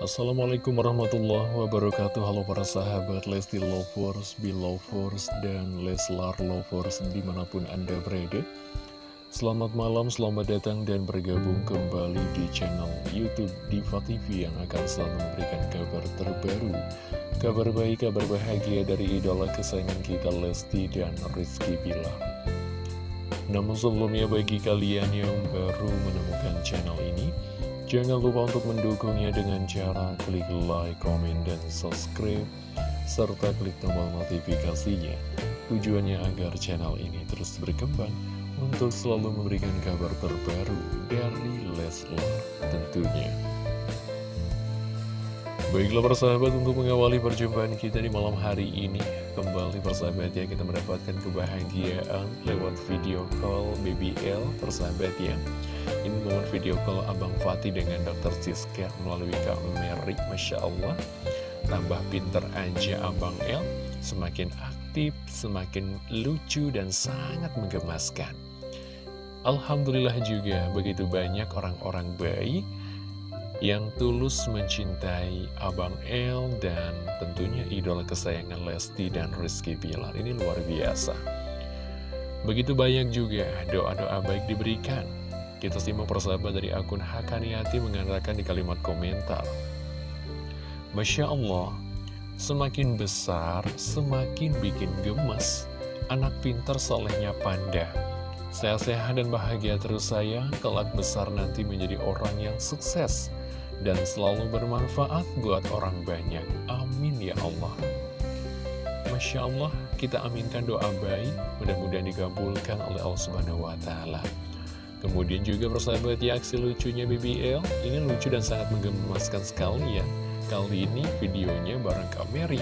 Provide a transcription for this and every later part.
Assalamualaikum warahmatullahi wabarakatuh. Halo para sahabat Lesti Lovers, Belovers, dan Leslar Lovers di mana pun Anda berada. Selamat malam, selamat datang dan bergabung kembali di channel Youtube Diva TV yang akan selalu memberikan kabar terbaru. Kabar baik, kabar bahagia dari idola kesayangan kita Lesti dan Rizky Bilar. Namun sebelumnya bagi kalian yang baru menemukan channel ini Jangan lupa untuk mendukungnya dengan cara klik like, komen, dan subscribe, serta klik tombol notifikasinya. Tujuannya agar channel ini terus berkembang untuk selalu memberikan kabar terbaru dari Leslar tentunya. Baiklah persahabat untuk mengawali perjumpaan kita di malam hari ini Kembali persahabat ya kita mendapatkan kebahagiaan lewat video call BBL persahabat ya Ini momen video call Abang Fatih dengan Dr. Siska melalui Kak Mary Masya Allah Tambah pinter aja Abang L Semakin aktif, semakin lucu dan sangat menggemaskan Alhamdulillah juga begitu banyak orang-orang baik yang tulus mencintai Abang El dan tentunya idola kesayangan Lesti dan Rizky Bilar. Ini luar biasa. Begitu banyak juga doa-doa baik diberikan. Kita simak persahabat dari akun Hakaniati mengatakan di kalimat komentar. Masya Allah, semakin besar, semakin bikin gemes. Anak pintar solehnya panda. Sehat-sehat dan bahagia terus saya, kelak besar nanti menjadi orang yang sukses dan selalu bermanfaat buat orang banyak. Amin ya Allah. Masya Allah, kita aminkan doa baik, mudah-mudahan dikabulkan oleh Allah Subhanahu wa Ta'ala. Kemudian juga persahabat ya, aksi lucunya BBL, ini lucu dan sangat menggemaskan sekali ya. Kali ini videonya bareng Kak Mary.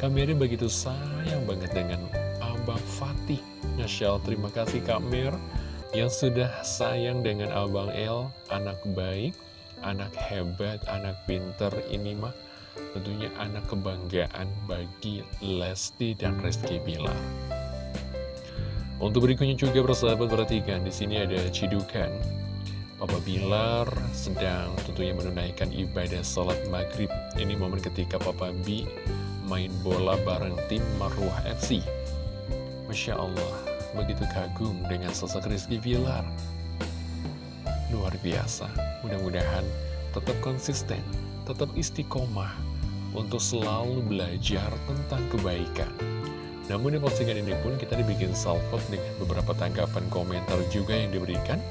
Kak Mary begitu sayang banget dengan Abang Fatih. Masya Allah, terima kasih Kak Mer yang sudah sayang dengan Abang El, anak baik, anak hebat, anak pinter ini mah tentunya anak kebanggaan bagi Lesti dan Rizky Bilar. Untuk berikutnya juga persahabat perhatikan di sini ada cidukan. Papa Bilar sedang tentunya menunaikan ibadah sholat maghrib. Ini momen ketika Papa B main bola bareng tim Marwah FC. Masya Allah, begitu kagum dengan sosok Rizky Bilar luar biasa. Mudah-mudahan tetap konsisten, tetap istiqomah untuk selalu belajar tentang kebaikan. Namun di postingan ini pun kita dibikin salvo dengan beberapa tanggapan komentar juga yang diberikan.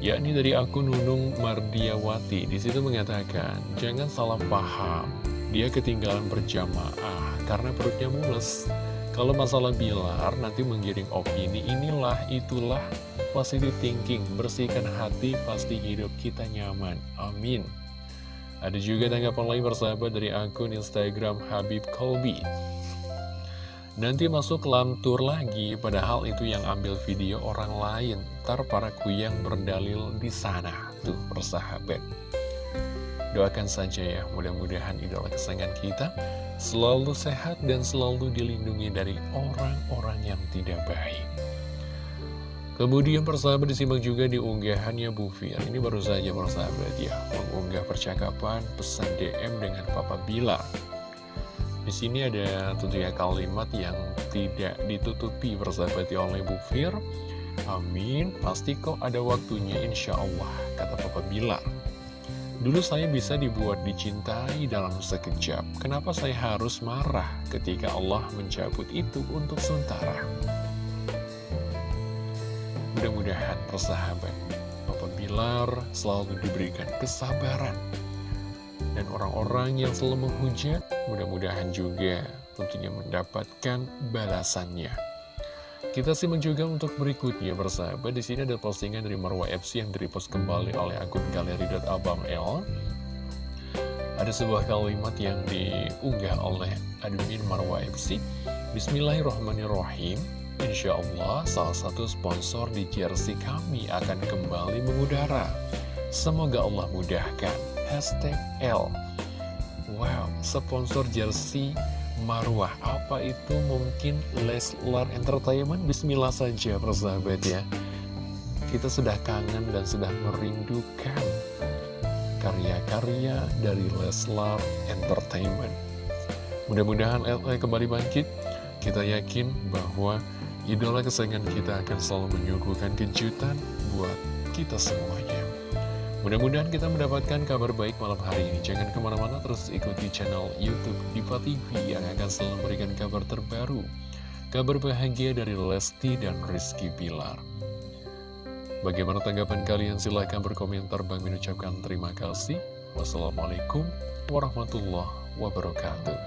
Yakni dari akun Nunung Mardiawati, di situ mengatakan, jangan salah paham, dia ketinggalan berjamaah karena perutnya mules. Kalau masalah Bilar nanti menggiring opini inilah itulah positive thinking, bersihkan hati pasti hidup kita nyaman. Amin. Ada juga tanggapan lain bersahabat dari akun Instagram Habib Kolbi. Nanti masuk lantur lagi, padahal itu yang ambil video orang lain. Ntar para kuyang berdalil di sana. Tuh, persahabat. Doakan saja ya, mudah-mudahan idola kesayangan kita selalu sehat dan selalu dilindungi dari orang-orang yang tidak baik. Kemudian persahabat disimak juga di unggahannya Bu Fir. Ini baru saja persahabat ya, mengunggah percakapan pesan DM dengan Papa Bilar. Di sini ada tentunya kalimat yang tidak ditutupi persahabat ya oleh Bu Fir. Amin, pasti kok ada waktunya insya Allah, kata Papa Bilar. Dulu saya bisa dibuat dicintai dalam sekejap. Kenapa saya harus marah ketika Allah mencabut itu untuk sementara? Mudah-mudahan persahabat Bapak Bilar selalu diberikan kesabaran Dan orang-orang yang selalu menghujat Mudah-mudahan juga tentunya mendapatkan balasannya kita simak juga untuk berikutnya bersahabat di sini ada postingan dari Marwa FC yang direpost kembali oleh akun galeri.abangl. Ada sebuah kalimat yang diunggah oleh admin Marwa FC. Bismillahirrahmanirrahim. Insya Allah salah satu sponsor di jersey kami akan kembali mengudara. Semoga Allah mudahkan. Hashtag L. Wow, sponsor jersey Marwah Apa itu mungkin Leslar Entertainment? Bismillah saja persahabat ya Kita sudah kangen dan sudah merindukan karya-karya dari Leslar Entertainment. Mudah-mudahan LE kembali bangkit. Kita yakin bahwa idola kesayangan kita akan selalu menyuguhkan kejutan buat kita semuanya. Mudah-mudahan kita mendapatkan kabar baik malam hari ini. Jangan ke mana-mana terus ikuti channel Youtube Diva TV yang akan selalu memberikan kabar terbaru. Kabar bahagia dari Lesti dan Rizky Pilar. Bagaimana tanggapan kalian? Silahkan berkomentar. Bang mengucapkan terima kasih. Wassalamualaikum warahmatullahi wabarakatuh.